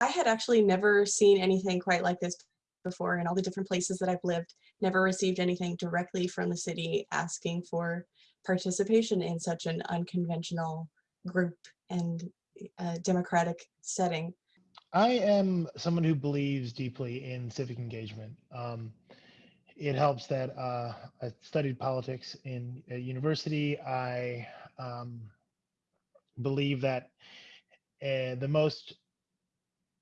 I had actually never seen anything quite like this before in all the different places that I've lived, never received anything directly from the city asking for participation in such an unconventional group and uh, democratic setting. I am someone who believes deeply in civic engagement. Um, it helps that uh, I studied politics in a university. I um, believe that uh, the most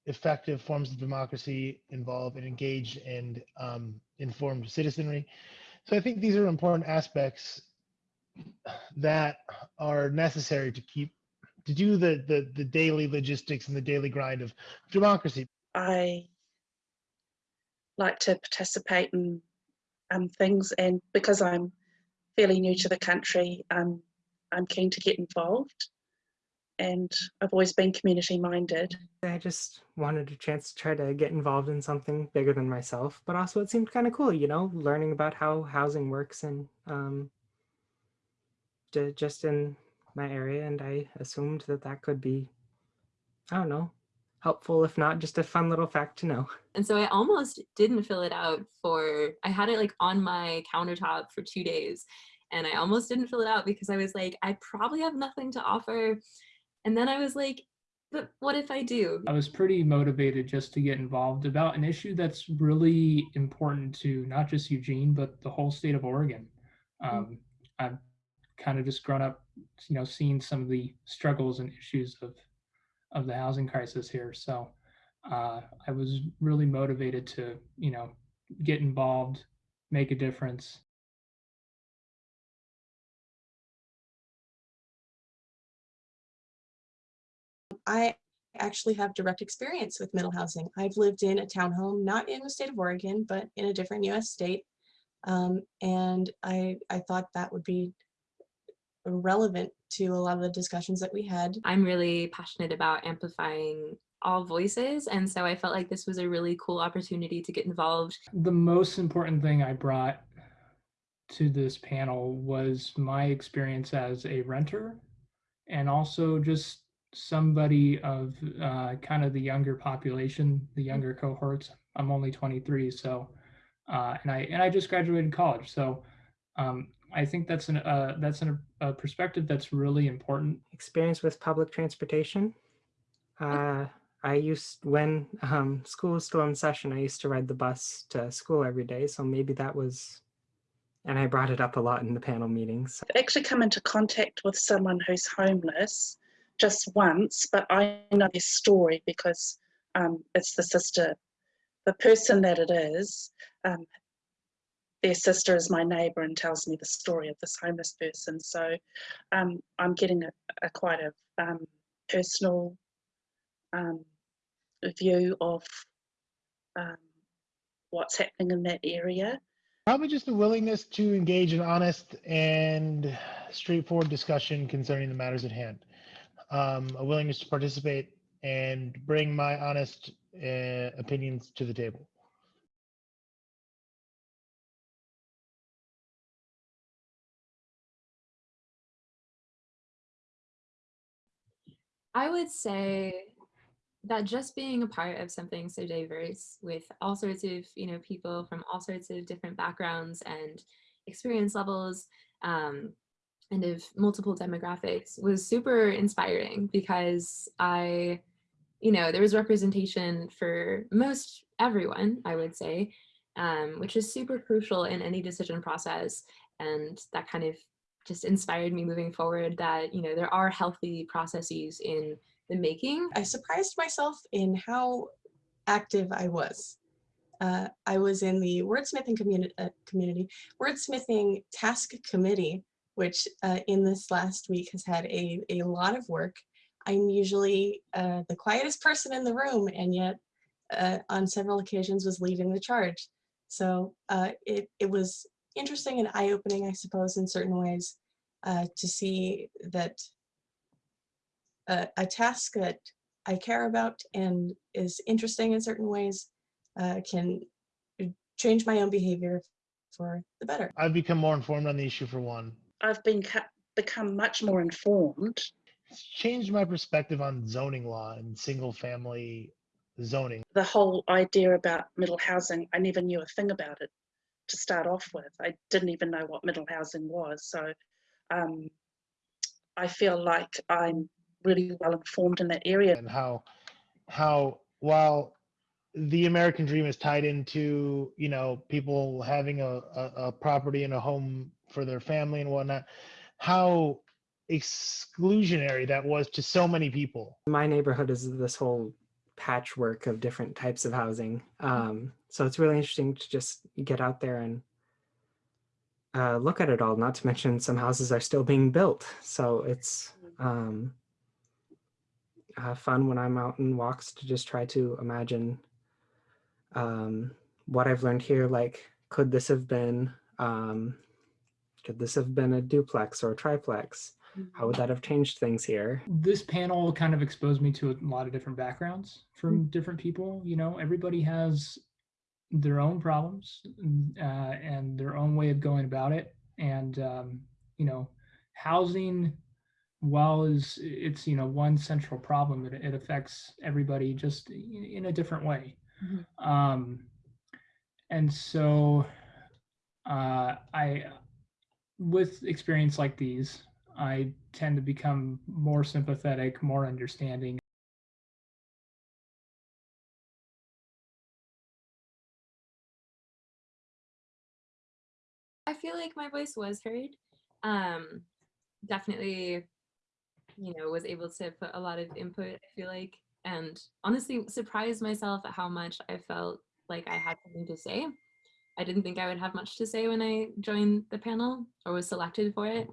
effective forms of democracy involve an engaged and um, informed citizenry. So I think these are important aspects that are necessary to keep to do the the, the daily logistics and the daily grind of democracy. I like to participate in um, things, and because I'm fairly new to the country, um, I'm keen to get involved. And I've always been community minded. I just wanted a chance to try to get involved in something bigger than myself, but also it seemed kind of cool, you know, learning about how housing works and um, just in my area. And I assumed that that could be, I don't know, helpful, if not just a fun little fact to know. And so I almost didn't fill it out for, I had it like on my countertop for two days and I almost didn't fill it out because I was like, I probably have nothing to offer. And then I was like, but what if I do? I was pretty motivated just to get involved about an issue that's really important to not just Eugene, but the whole state of Oregon. Mm-hmm. Um, I've kind of just grown up, you know, seeing some of the struggles and issues of of the housing crisis here. So uh, I was really motivated to, you know, get involved, make a difference. I actually have direct experience with middle housing. I've lived in a townhome, not in the state of Oregon, but in a different US state. Um, and I, I thought that would be relevant to a lot of the discussions that we had. I'm really passionate about amplifying all voices. And so I felt like this was a really cool opportunity to get involved. The most important thing I brought to this panel was my experience as a renter and also just somebody of uh, kind of the younger population, the younger cohorts. I'm only 23, so uh, and I and I just graduated college, so um, I think that's an uh, that's an, a perspective that's really important. Experience with public transportation. Uh, I used when um, school was still in session. I used to ride the bus to school every day, so maybe that was. And I brought it up a lot in the panel meetings. I've actually come into contact with someone who's homeless just once, but I know their story because um, it's the sister, the person that it is, um, their sister is my neighbour and tells me the story of this homeless person. So um, I'm getting a, a quite a um, personal um, view of um, what's happening in that area. Probably just a willingness to engage in honest and straightforward discussion concerning the matters at hand um, a willingness to participate and bring my honest uh, opinions to the table. I would say that just being a part of something so diverse with all sorts of you know people from all sorts of different backgrounds and experience levels um, and of multiple demographics was super inspiring because I, you know, there was representation for most everyone, I would say, um, which is super crucial in any decision process. And that kind of just inspired me moving forward that, you know, there are healthy processes in the making. I surprised myself in how active I was. Uh, I was in the wordsmithing community, uh, community wordsmithing task committee which uh, in this last week has had a, a lot of work. I'm usually uh, the quietest person in the room and yet uh, on several occasions was leading the charge. So uh, it, it was interesting and eye-opening, I suppose, in certain ways uh, to see that uh, a task that I care about and is interesting in certain ways can change my own behavior for the better. I've become more informed on the issue for one. I've been become much more informed. It's changed my perspective on zoning law and single family zoning. The whole idea about middle housing, I never knew a thing about it to start off with. I didn't even know what middle housing was. So um, I feel like I'm really well informed in that area. and how how while the American dream is tied into you know people having a, a, a property and a home for their family and whatnot, how exclusionary that was to so many people. My neighborhood is this whole patchwork of different types of housing. Um, so it's really interesting to just get out there and uh, look at it all. Not to mention some houses are still being built. So it's um, uh, fun when I'm out in walks to just try to imagine um, what I've learned here. Like, could this have been, um, could this have been a duplex or a triplex? How would that have changed things here? this panel kind of exposed me to a lot of different backgrounds from different people. You know, everybody has their own problems uh, and their own way of going about it. And um, you know, housing, while is it's you know one central problem, it, it affects everybody just in, a different way. Mhm. Um, and so, uh, I, with experience like these, I tend to become more sympathetic, more understanding. I feel like my voice was heard. Um, definitely, you know, was able to put a lot of input, I feel like, and honestly surprised myself at how much I felt like I had something to say. I didn't think I would have much to say when I joined the panel or was selected for it.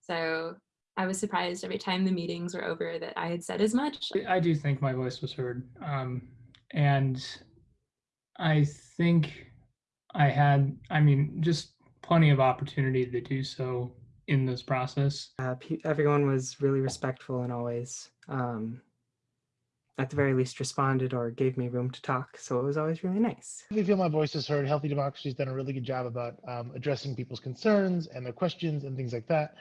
So I was surprised every time the meetings were over that I had said as much. I do think my voice was heard. Um, and I think I had, I mean, just plenty of opportunity to do so in this process. Uh, everyone was really respectful and always, um, at the very least, responded or gave me room to talk. So it was always really nice. I feel my voice is heard. Healthy Democracy has done a really good job about um, addressing people's concerns and their questions and things like that.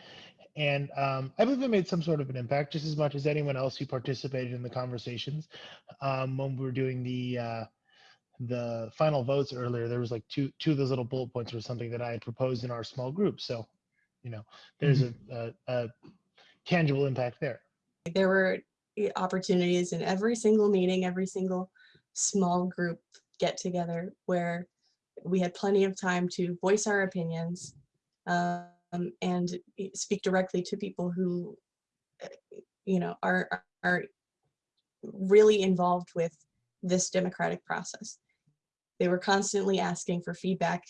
And um, I believe it made some sort of an impact, just as much as anyone else who participated in the conversations. Um, when we were doing the uh, the final votes earlier, there was like two two of those little bullet points or something that I had proposed in our small group. So, you know, there's a, a, a tangible impact there. There were opportunities in every single meeting, every single small group get together where we had plenty of time to voice our opinions um, and eh, speak directly to people who, eh, you know, are, are- really involved with this democratic process. They were constantly asking for feedback.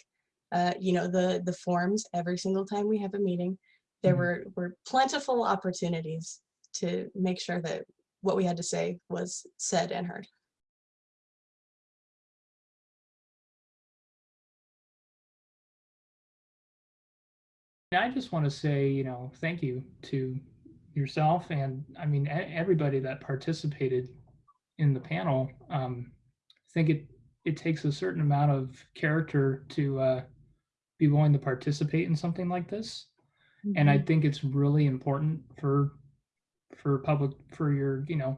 Uh, you know, the, the forms every single time we have a meeting, there Mhm. were, were plentiful opportunities to make sure that what we had to say was said and heard. I just want to say, you know, thank you to yourself and I mean, everybody that participated in the panel. Um, I think it, it takes a certain amount of character to uh, be willing to participate in something like this. and I think it's really important for for public for your you know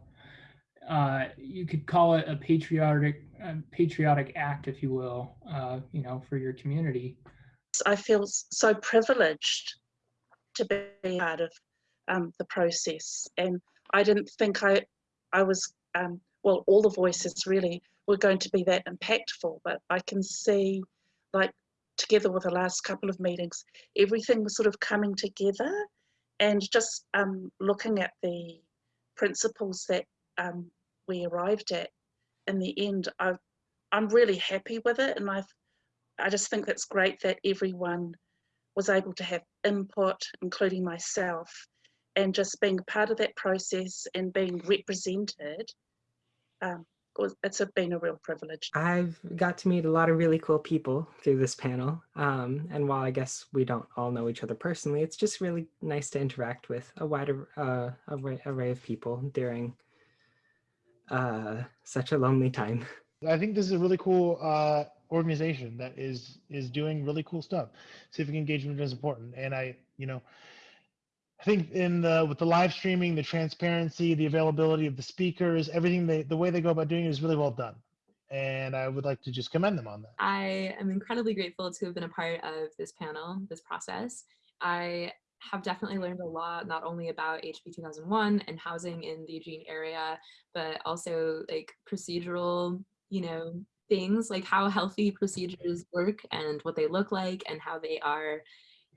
uh, you could call it a patriotic uh, patriotic act if you will uh, you know for your community I feel so privileged to be part of um, the process, and I didn't think I, I was um, well. All the voices really were going to be that impactful, but I can see, like, together with the last couple of meetings, everything was sort of coming together, and just um, looking at the principles that um, we arrived at in the end. I, I'm really happy with it, and I I just think that's great that everyone was able to have input, including myself, and just being part of that process and being represented. Um, was, it's a, been a real privilege. I've got to meet a lot of really cool people through this panel. Um, and while I guess we don't all know each other personally, it's just really nice to interact with a wider uh, array, array of people during uh, such a lonely time. I think this is a really cool uh, organization that is is doing really cool stuff. Civic engagement is important, and I, you know, I think in the with the live streaming, the transparency, the availability of the speakers, everything they the way they go about doing it is really well done. And I would like to just commend them on that. I am incredibly grateful to have been a part of this panel, this process. I have definitely learned a lot, not only about HB 2001 and housing in the Eugene area, but also like procedural, you know, things like how healthy procedures work and what they look like and how they are,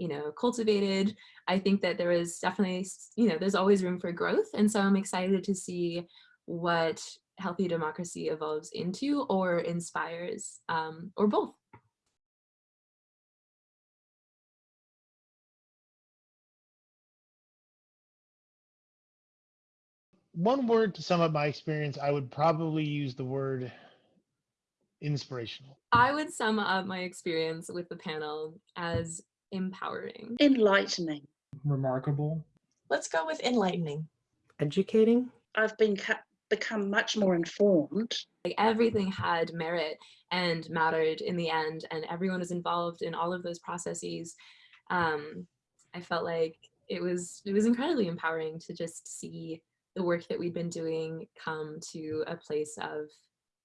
you know, cultivated. I think that there is definitely, you know, there's always room for growth. And so I'm excited to see what healthy democracy evolves into or inspires um, or both. One word to sum up my experience, I would probably use the word inspirational. I would sum up my experience with the panel as empowering. Enlightening. Remarkable. Let's go with enlightening. Educating? I've been become much more informed. Like everything had merit and mattered in the end, and everyone was involved in all of those processes. Um, I felt like it was it was incredibly empowering to just see the work that we'd been doing come to a place of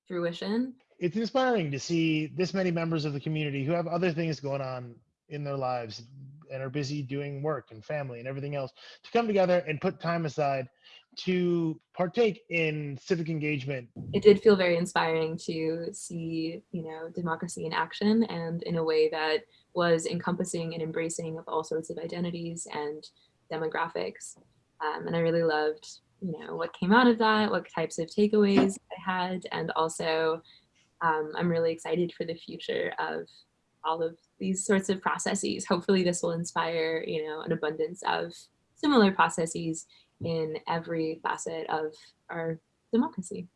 fruition. It's inspiring to see this many members of the community who have other things going on in their lives and are busy doing work and family and everything else to come together and put time aside to partake in civic engagement. It did feel very inspiring to see, you know, democracy in action and in a way that was encompassing and embracing of all sorts of identities and demographics. Um, and I really loved, you know, what came out of that, what types of takeaways I had, and also um, I'm really excited for the future of all of these sorts of processes. Hopefully this will inspire, you know, an abundance of similar processes in every facet of our democracy.